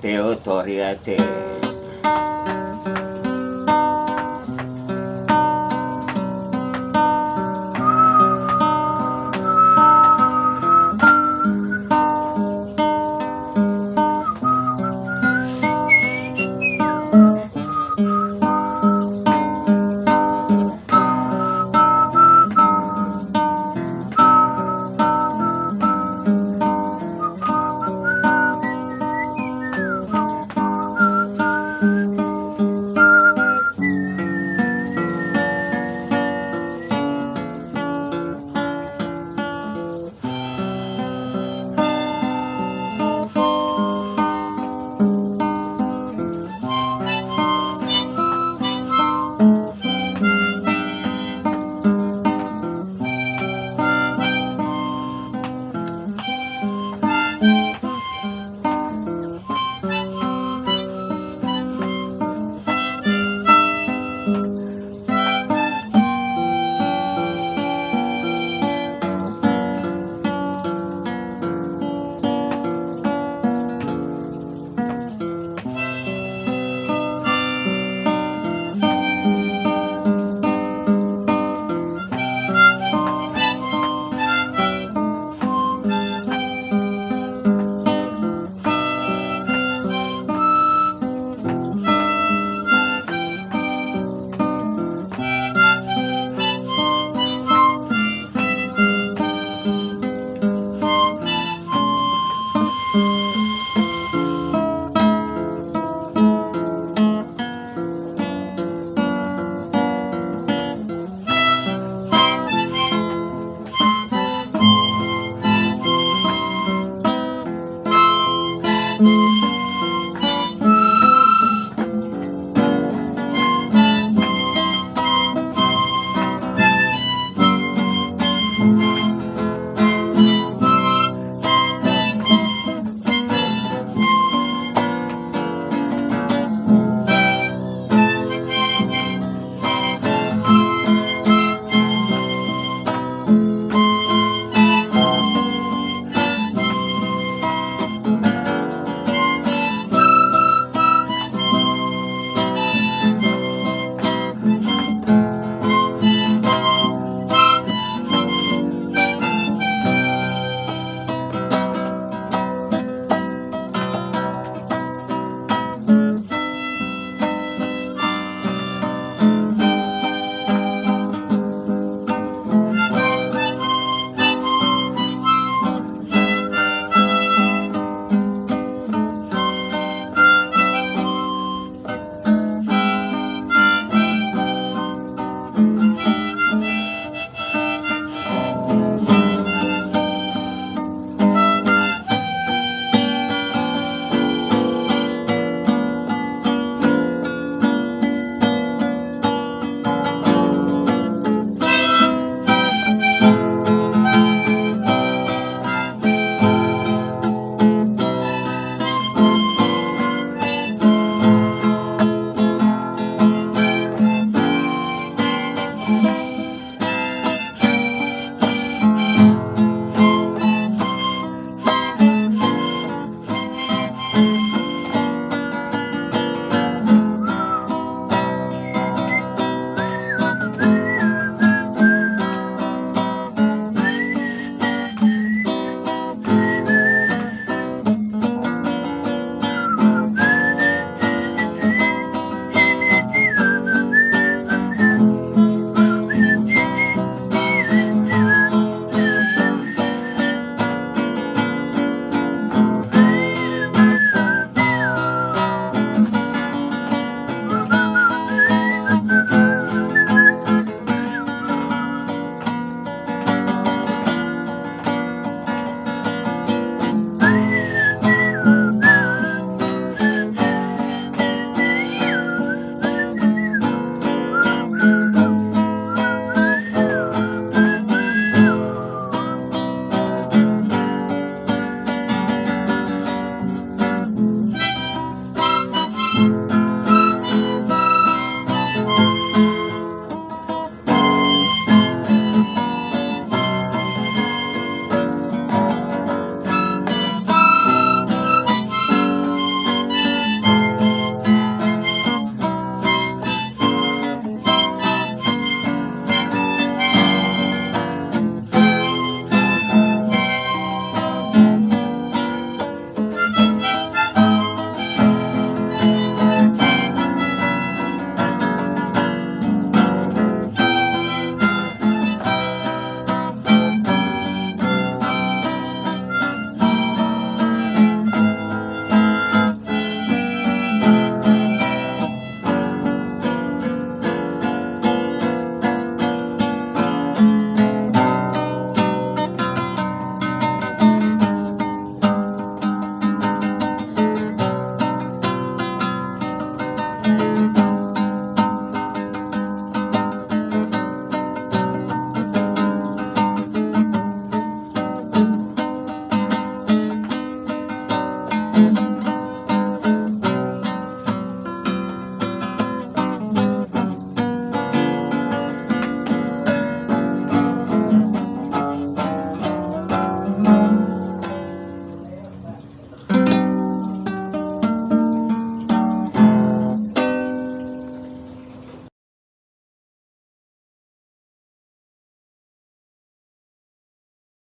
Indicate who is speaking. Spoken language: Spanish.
Speaker 1: Teotoriate